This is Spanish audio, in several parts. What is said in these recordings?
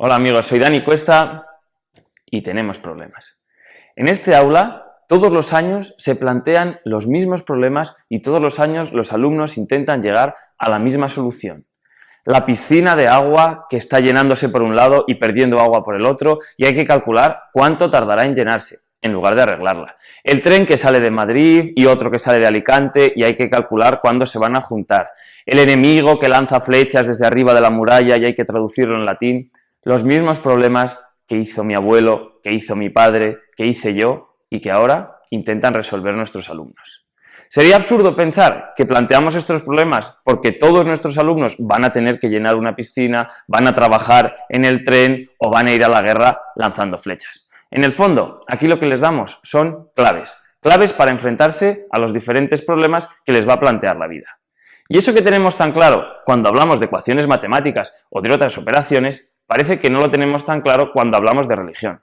Hola amigos, soy Dani Cuesta y tenemos problemas. En este aula, todos los años se plantean los mismos problemas y todos los años los alumnos intentan llegar a la misma solución. La piscina de agua que está llenándose por un lado y perdiendo agua por el otro y hay que calcular cuánto tardará en llenarse en lugar de arreglarla. El tren que sale de Madrid y otro que sale de Alicante y hay que calcular cuándo se van a juntar. El enemigo que lanza flechas desde arriba de la muralla y hay que traducirlo en latín los mismos problemas que hizo mi abuelo, que hizo mi padre, que hice yo y que ahora intentan resolver nuestros alumnos. Sería absurdo pensar que planteamos estos problemas porque todos nuestros alumnos van a tener que llenar una piscina, van a trabajar en el tren o van a ir a la guerra lanzando flechas. En el fondo, aquí lo que les damos son claves, claves para enfrentarse a los diferentes problemas que les va a plantear la vida. Y eso que tenemos tan claro cuando hablamos de ecuaciones matemáticas o de otras operaciones, parece que no lo tenemos tan claro cuando hablamos de religión.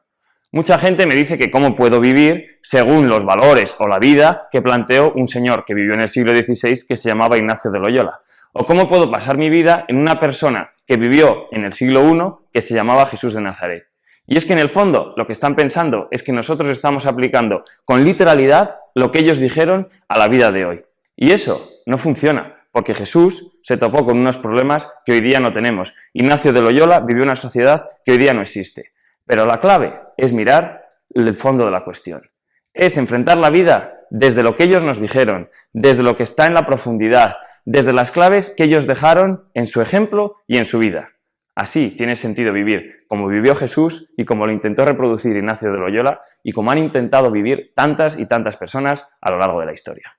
Mucha gente me dice que cómo puedo vivir según los valores o la vida que planteó un señor que vivió en el siglo XVI que se llamaba Ignacio de Loyola. O cómo puedo pasar mi vida en una persona que vivió en el siglo I que se llamaba Jesús de Nazaret. Y es que en el fondo lo que están pensando es que nosotros estamos aplicando con literalidad lo que ellos dijeron a la vida de hoy. Y eso no funciona, porque Jesús se topó con unos problemas que hoy día no tenemos. Ignacio de Loyola vivió una sociedad que hoy día no existe. Pero la clave es mirar el fondo de la cuestión. Es enfrentar la vida desde lo que ellos nos dijeron, desde lo que está en la profundidad, desde las claves que ellos dejaron en su ejemplo y en su vida. Así tiene sentido vivir como vivió Jesús y como lo intentó reproducir Ignacio de Loyola y como han intentado vivir tantas y tantas personas a lo largo de la historia.